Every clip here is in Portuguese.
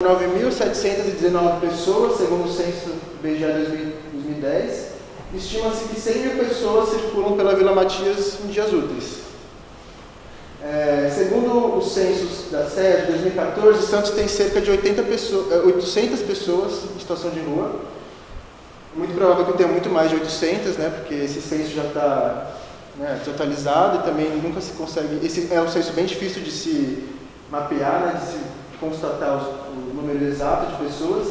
9.719 pessoas, segundo o censo BGE 2010. Estima-se que 100 mil pessoas circulam pela Vila Matias em dias úteis. É, segundo os censos da SED de 2014, Santos tem cerca de 80 pessoas, 800 pessoas em situação de rua. Muito provável que tenha muito mais de 800, né, porque esse censo já está né, desatualizado e também nunca se consegue... Esse é um censo bem difícil de se mapear, né, de se constatar os, o número exato de pessoas.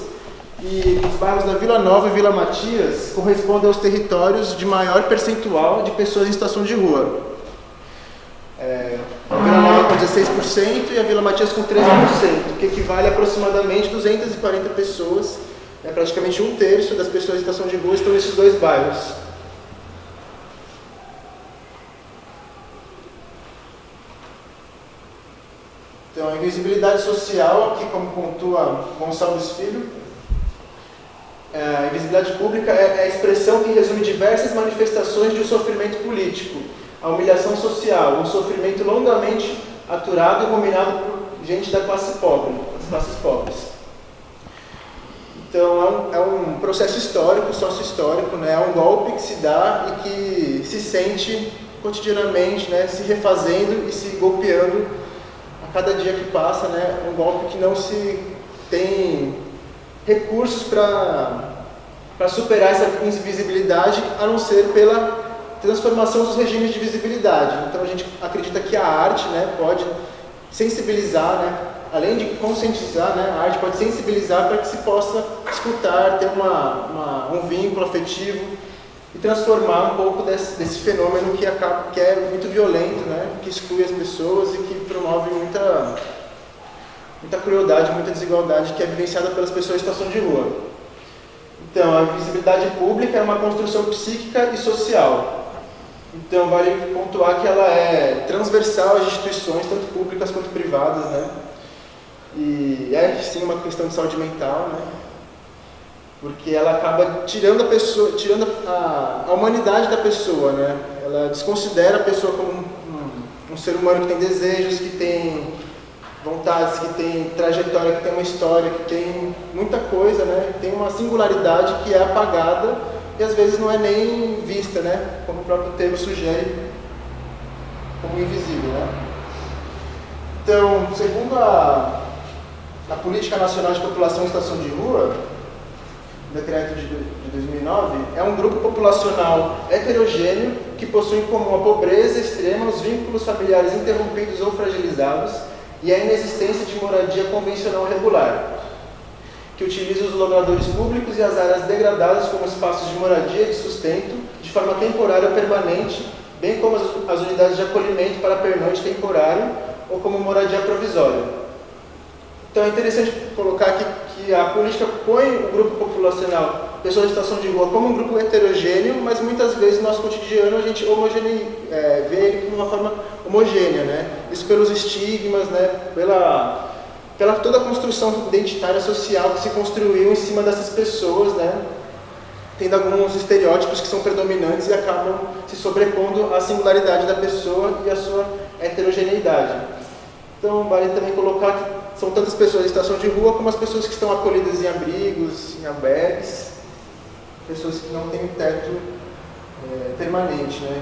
E os bairros da Vila Nova e Vila Matias correspondem aos territórios de maior percentual de pessoas em situação de rua. É, a Vila Nova com 16% e a Vila Matias com 13%, que equivale a aproximadamente 240 pessoas, é praticamente um terço das pessoas em situação de rua estão nesses dois bairros. Então, a invisibilidade social, aqui como pontua Gonçalves Filho, é, a invisibilidade pública é, é a expressão que resume diversas manifestações de um sofrimento político, a humilhação social, um sofrimento longamente aturado e ruminado por gente da classe pobre, das classes pobres. Então, é um, é um processo histórico, sócio-histórico, né? é um golpe que se dá e que se sente cotidianamente, né? se refazendo e se golpeando a cada dia que passa, né, um golpe que não se tem recursos para superar essa invisibilidade, a não ser pela transformação dos regimes de visibilidade. Então a gente acredita que a arte né, pode sensibilizar, né, além de conscientizar, né, a arte pode sensibilizar para que se possa escutar, ter uma, uma, um vínculo afetivo e transformar um pouco desse, desse fenômeno que, acaba, que é muito violento, né? que exclui as pessoas e que promove muita, muita crueldade, muita desigualdade que é vivenciada pelas pessoas em situação de rua. Então, a visibilidade pública é uma construção psíquica e social. Então, vale pontuar que ela é transversal às instituições, tanto públicas quanto privadas, né? E é, sim, uma questão de saúde mental, né? Porque ela acaba tirando a pessoa, tirando a, a humanidade da pessoa, né? Ela desconsidera a pessoa como um, um, ser humano que tem desejos, que tem vontades, que tem trajetória, que tem uma história, que tem muita coisa, né? Tem uma singularidade que é apagada e às vezes não é nem vista, né? Como o próprio termo sugere, como invisível, né? Então, segundo a, a Política Nacional de População em Estação de Rua, decreto de 2009, é um grupo populacional heterogêneo que possui em comum a pobreza extrema, os vínculos familiares interrompidos ou fragilizados e a inexistência de moradia convencional regular, que utiliza os logradores públicos e as áreas degradadas como espaços de moradia e de sustento de forma temporária ou permanente, bem como as, as unidades de acolhimento para pernoite temporário ou como moradia provisória. Então é interessante colocar aqui que a política põe o grupo populacional, pessoas em situação de rua, como um grupo heterogêneo, mas muitas vezes no nosso cotidiano a gente homogene, é, vê ele de uma forma homogênea, né? Isso pelos estigmas, né? Pela, pela toda a construção identitária social que se construiu em cima dessas pessoas, né? Tendo alguns estereótipos que são predominantes e acabam se sobrepondo à singularidade da pessoa e à sua heterogeneidade. Então, vale também colocar que são tantas pessoas em situação de rua como as pessoas que estão acolhidas em abrigos, em albergues, pessoas que não têm teto é, permanente. Né?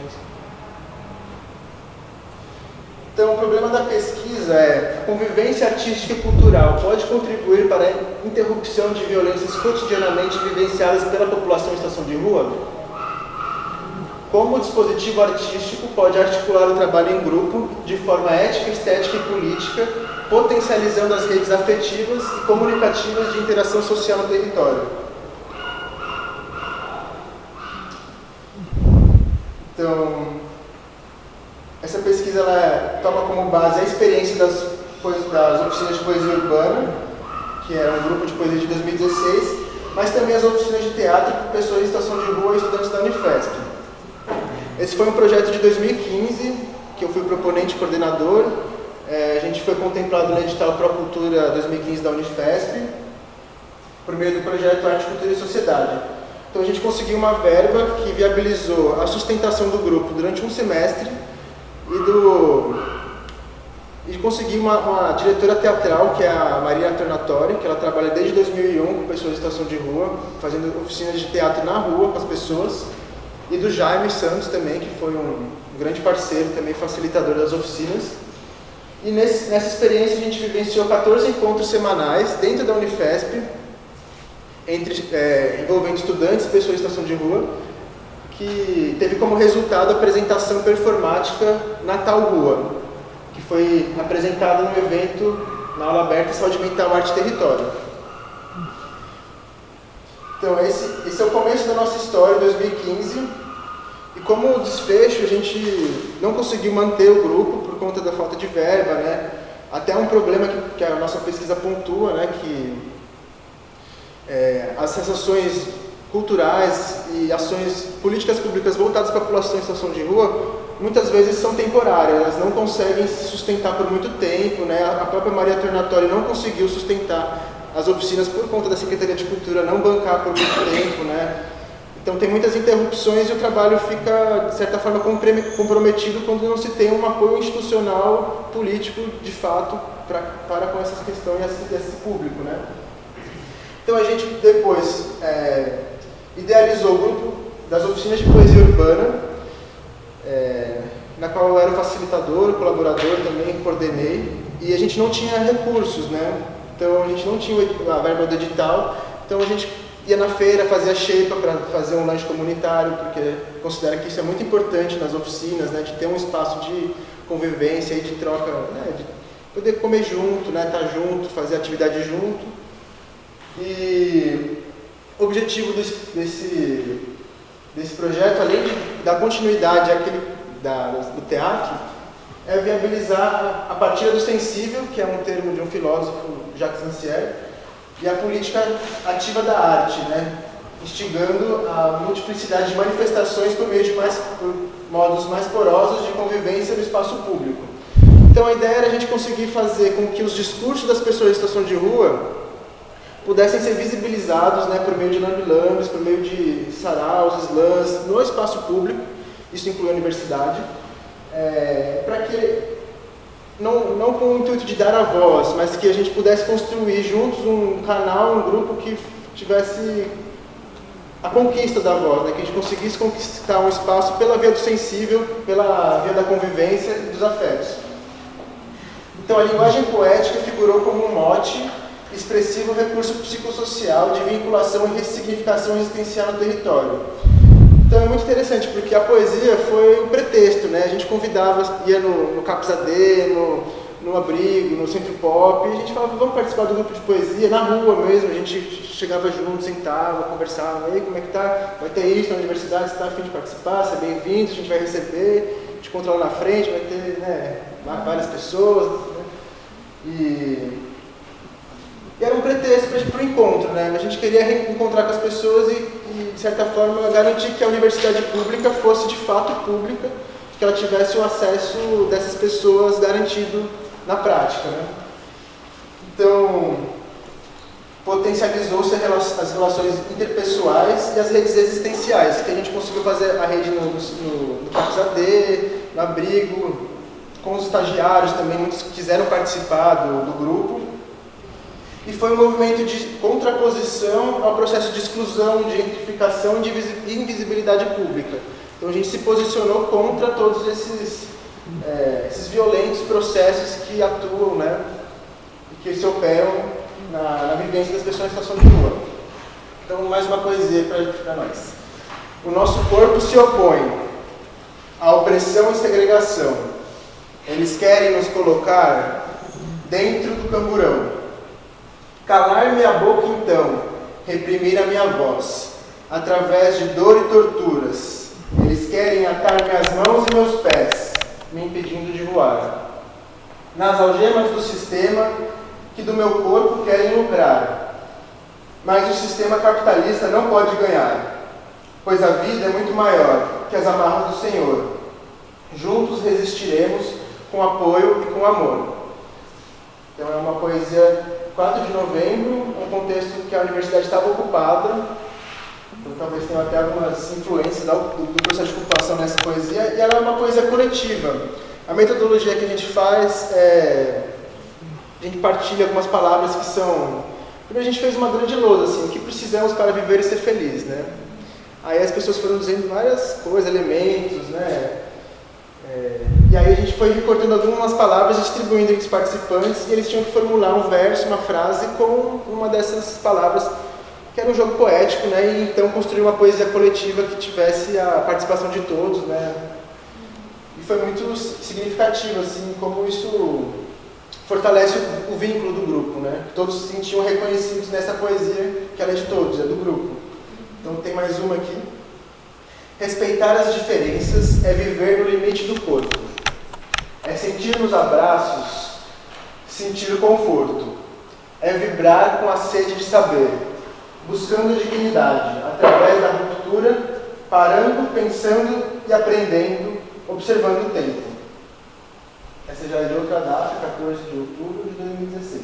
Então, o problema da pesquisa é a convivência artística e cultural pode contribuir para a interrupção de violências cotidianamente vivenciadas pela população em situação de rua? Como o dispositivo artístico pode articular o trabalho em grupo de forma ética, estética e política potencializando as redes afetivas e comunicativas de interação social no território. Então, essa pesquisa ela toma como base a experiência das, das oficinas de poesia urbana, que era um grupo de poesia de 2016, mas também as oficinas de teatro com pessoas em situação de rua e estudantes da Unifesp. Esse foi um projeto de 2015, que eu fui proponente e coordenador, é, a gente foi contemplado no edital Pro Cultura 2015 da Unifesp, por meio do projeto Arte, Cultura e Sociedade. Então a gente conseguiu uma verba que viabilizou a sustentação do grupo durante um semestre e do, e consegui uma, uma, diretora teatral, que é a Maria Tornatori, que ela trabalha desde 2001 com pessoas em situação de rua, fazendo oficinas de teatro na rua com as pessoas, e do Jaime Santos também, que foi um grande parceiro, também facilitador das oficinas. E nesse, nessa experiência a gente vivenciou 14 encontros semanais dentro da Unifesp, entre, é, envolvendo estudantes e pessoas em situação de rua, que teve como resultado a apresentação performática Natal Rua, que foi apresentada no evento na aula aberta Saúde Mental, Arte e Território. Então, esse, esse é o começo da nossa história, 2015. E como desfecho, a gente não conseguiu manter o grupo por conta da falta de verba, né? Até um problema que, que a nossa pesquisa pontua, né? Que é, as sensações culturais e ações políticas públicas voltadas para a população em situação de rua muitas vezes são temporárias, elas não conseguem se sustentar por muito tempo, né? a própria Maria Tornatório não conseguiu sustentar as oficinas por conta da Secretaria de Cultura não bancar por muito tempo, né? Então tem muitas interrupções e o trabalho fica, de certa forma, comprometido quando não se tem um apoio institucional, político, de fato, pra, para com essas questões desse público, né? Então a gente depois é, idealizou o grupo das oficinas de poesia urbana, é, na qual eu era facilitador, colaborador também, coordenei, e a gente não tinha recursos, né? Então a gente não tinha a verba do edital, então a gente ia na feira, fazia shape para fazer um lanche comunitário, porque considera que isso é muito importante nas oficinas, né? De ter um espaço de convivência e de troca, né? de poder comer junto, né? Estar tá junto, fazer atividade junto. E o objetivo desse, desse, desse projeto, além de dar continuidade àquele, da, do teatro, é viabilizar a partilha do sensível, que é um termo de um filósofo, Jacques Rancière, e a política ativa da arte, né? instigando a multiplicidade de manifestações por meio de mais, modos mais porosos de convivência no espaço público. Então a ideia era a gente conseguir fazer com que os discursos das pessoas em situação de rua pudessem ser visibilizados né, por meio de lambilambes, por meio de saraus, slams, no espaço público, isso inclui a universidade, é, para que, não, não com o intuito de dar a voz, mas que a gente pudesse construir juntos um canal, um grupo que tivesse a conquista da voz, né, que a gente conseguisse conquistar um espaço pela via do sensível, pela via da convivência e dos afetos. Então a linguagem poética figurou como um mote expressivo recurso psicossocial de vinculação e ressignificação existencial no território. Então é muito interessante, porque a poesia foi o pretexto, né? A gente convidava, ia no, no Capzadê, no, no Abrigo, no Centro Pop, e a gente falava, vamos participar do grupo de poesia, na rua mesmo, a gente chegava junto, sentava, conversava, aí como é que tá? Vai ter isso na universidade, você está afim de participar, você é bem-vindo, a gente vai receber, te controla na frente, vai ter né, várias pessoas, né? E um para o encontro, né? A gente queria encontrar com as pessoas e, e, de certa forma, garantir que a universidade pública fosse de fato pública, que ela tivesse o acesso dessas pessoas garantido na prática, né? Então, potencializou-se as relações interpessoais e as redes existenciais, que a gente conseguiu fazer a rede no, no, no AD, no Abrigo, com os estagiários também, muitos quiseram participar do, do grupo, e foi um movimento de contraposição ao processo de exclusão, de gentrificação e de invisibilidade pública. Então a gente se posicionou contra todos esses, é, esses violentos processos que atuam, né, que se operam na, na vivência das pessoas em situação de rua. Então, mais uma poesia para nós. O nosso corpo se opõe à opressão e segregação. Eles querem nos colocar dentro do camburão Calar minha boca então, reprimir a minha voz, através de dor e torturas. Eles querem atar minhas mãos e meus pés, me impedindo de voar. Nas algemas do sistema que do meu corpo querem lucrar. Mas o sistema capitalista não pode ganhar, pois a vida é muito maior que as amarras do Senhor. Juntos resistiremos com apoio e com amor. Então é uma poesia 4 de novembro, um contexto que a universidade estava ocupada, então talvez tenha até algumas influências do, do processo de ocupação nessa poesia, e ela é uma poesia coletiva. A metodologia que a gente faz é. A gente partilha algumas palavras que são. Primeiro a gente fez uma grande lousa, assim, o que precisamos para viver e ser feliz, né? Aí as pessoas foram dizendo várias coisas, elementos, né? É, e aí a gente foi recortando algumas palavras, distribuindo entre os participantes, e eles tinham que formular um verso, uma frase com uma dessas palavras, que era um jogo poético, né? E então construir uma poesia coletiva que tivesse a participação de todos, né? E foi muito significativo, assim, como isso fortalece o, vínculo do grupo, né? Todos se sentiam reconhecidos nessa poesia que ela é de todos, é do grupo. Então tem mais uma aqui. Respeitar as diferenças é viver no limite do corpo. É sentir nos abraços, sentir o conforto. É vibrar com a sede de saber, buscando dignidade através da ruptura, parando, pensando e aprendendo, observando o tempo. Essa já é de outra data, 14 de outubro de 2016.